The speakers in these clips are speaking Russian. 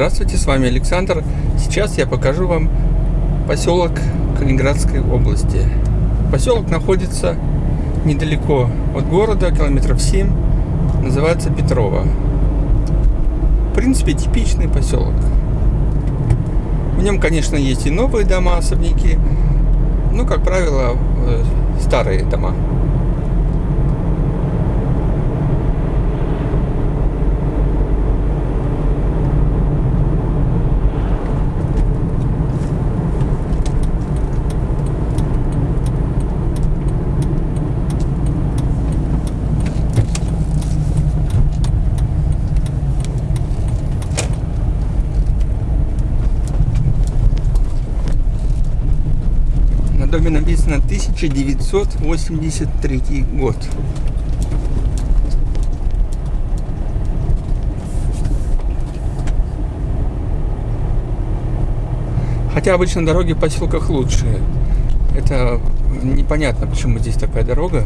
Здравствуйте, с вами Александр. Сейчас я покажу вам поселок Калининградской области. Поселок находится недалеко от города, километров 7. Называется Петрова. В принципе, типичный поселок. В нем, конечно, есть и новые дома, особняки, но, как правило, э, старые дома. Доме написано 1983 год. Хотя обычно дороги в поселках лучшие. Это непонятно, почему здесь такая дорога.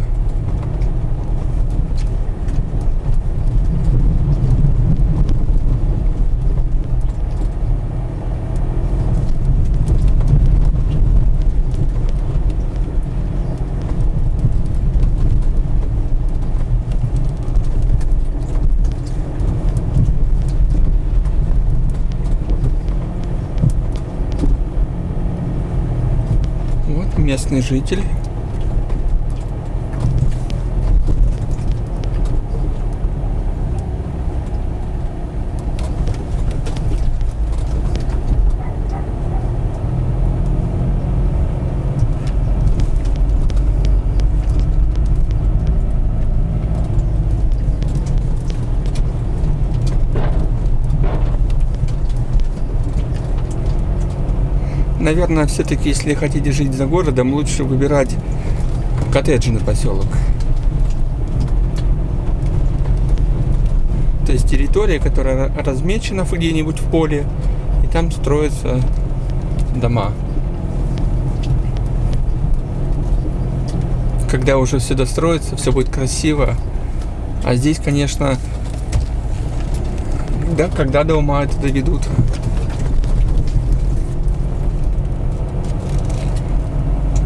Местный житель. Наверное, все-таки, если хотите жить за городом, лучше выбирать коттеджный поселок. То есть территория, которая размечена где-нибудь в поле, и там строятся дома. Когда уже все достроится, все будет красиво. А здесь, конечно, да, когда до ума это доведут.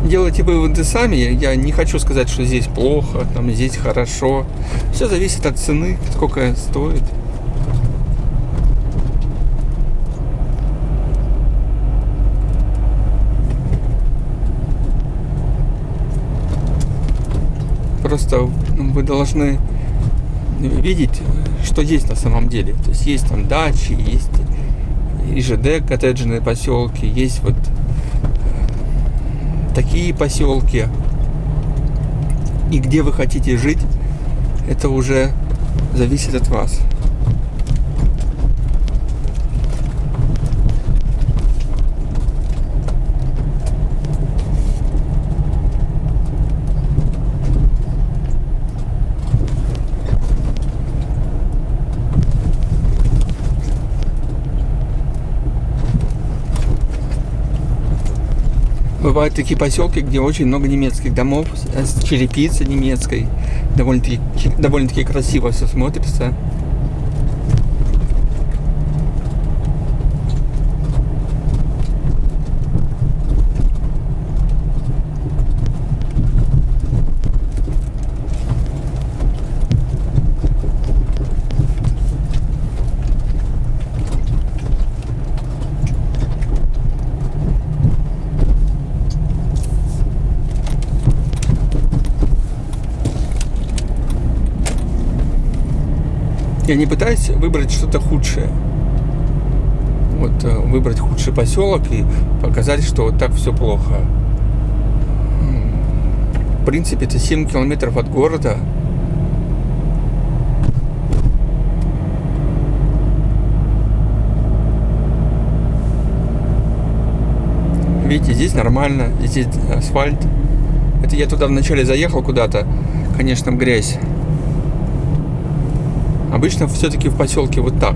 Делайте выводы сами. Я не хочу сказать, что здесь плохо, там здесь хорошо. Все зависит от цены, сколько стоит. Просто вы должны видеть, что есть на самом деле. То есть есть там дачи, есть ИЖД, коттеджные поселки, есть вот такие поселки. И где вы хотите жить, это уже зависит от вас. Бывают такие поселки, где очень много немецких домов с черепицей немецкой. Довольно-таки довольно красиво все смотрится. Я не пытаюсь выбрать что-то худшее. Вот э, выбрать худший поселок и показать, что вот так все плохо. В принципе, это 7 километров от города. Видите, здесь нормально, здесь асфальт. Это я туда вначале заехал куда-то, конечно, грязь. Обычно все-таки в поселке вот так.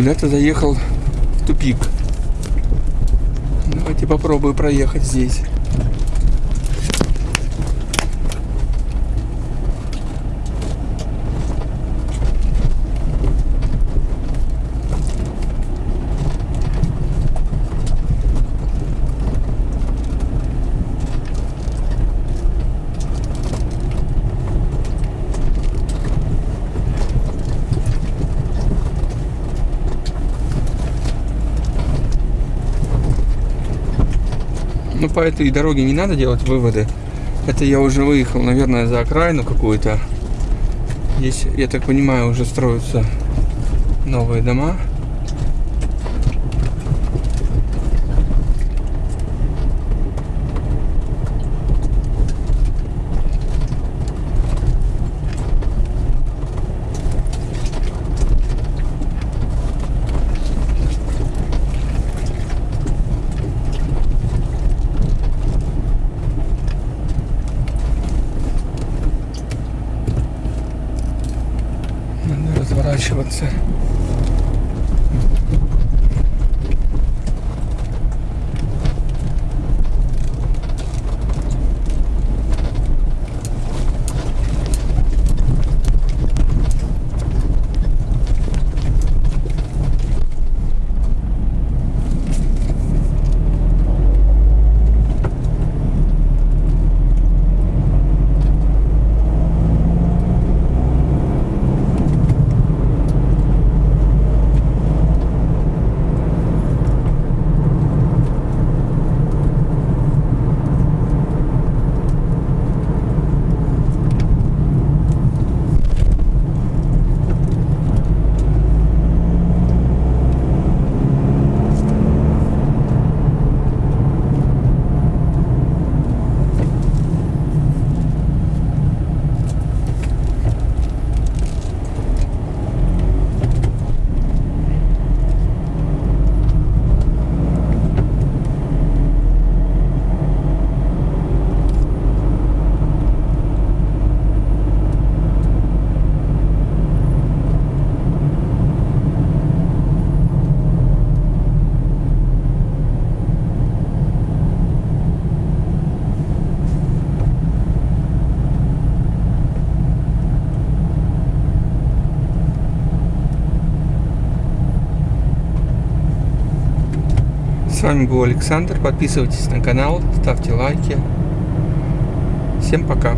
Куда-то заехал в тупик. Давайте попробую проехать здесь. По этой дороге не надо делать выводы. Это я уже выехал, наверное, за окраину какую-то. Здесь, я так понимаю, уже строятся новые дома. Надо разворачиваться. С вами был Александр. Подписывайтесь на канал, ставьте лайки. Всем пока.